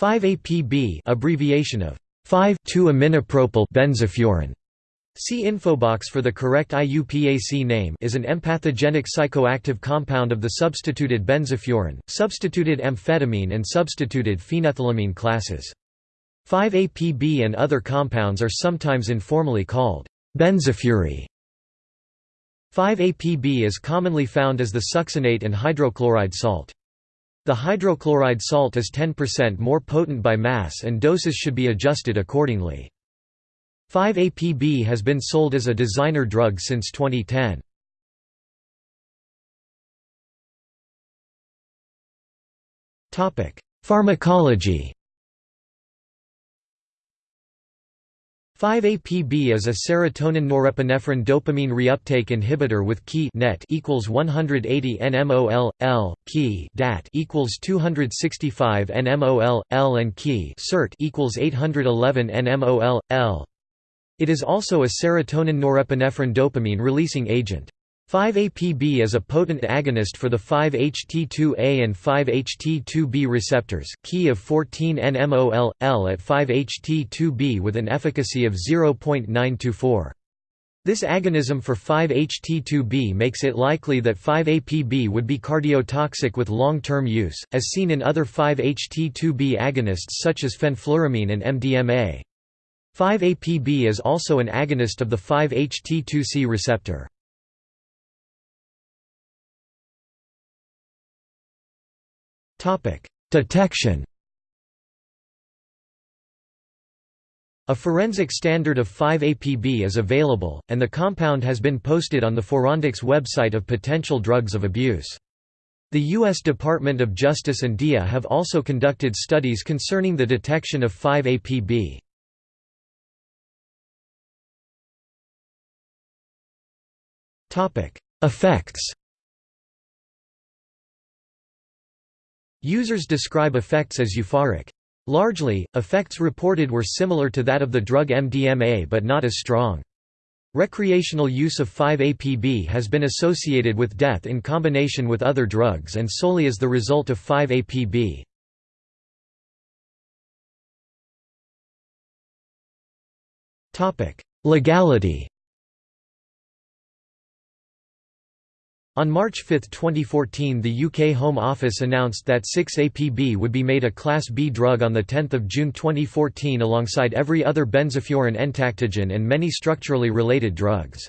5-APB abbreviation of 5,2-aminopropyl benzofuran. See infobox for the correct IUPAC name is an empathogenic psychoactive compound of the substituted benzofuran, substituted amphetamine and substituted phenethylamine classes. 5-APB and other compounds are sometimes informally called benzofury. 5-APB is commonly found as the succinate and hydrochloride salt. The hydrochloride salt is 10% more potent by mass and doses should be adjusted accordingly. 5-APB has been sold as a designer drug since 2010. Pharmacology 5-APB is a serotonin norepinephrine dopamine reuptake inhibitor with Ki net equals 180 nmol L Ki dat equals 265 nmol L and Ki cert equals 811 nmol L. It is also a serotonin norepinephrine dopamine releasing agent. 5-APB is a potent agonist for the 5-HT2A and 5-HT2B receptors, key of 14 nmol, L at 5-HT2B with an efficacy of 0.924. This agonism for 5-HT2B makes it likely that 5-APB would be cardiotoxic with long-term use, as seen in other 5-HT2B agonists such as fenfluramine and MDMA. 5-APB is also an agonist of the 5-HT2C receptor. Detection A forensic standard of 5-APB is available, and the compound has been posted on the Forensics website of potential drugs of abuse. The U.S. Department of Justice and DIA have also conducted studies concerning the detection of 5-APB. Effects Users describe effects as euphoric. Largely, effects reported were similar to that of the drug MDMA but not as strong. Recreational use of 5-APB has been associated with death in combination with other drugs and solely as the result of 5-APB. Legality On March 5, 2014 the UK Home Office announced that 6-APB would be made a Class B drug on 10 June 2014 alongside every other benzofuran entactogen and many structurally related drugs.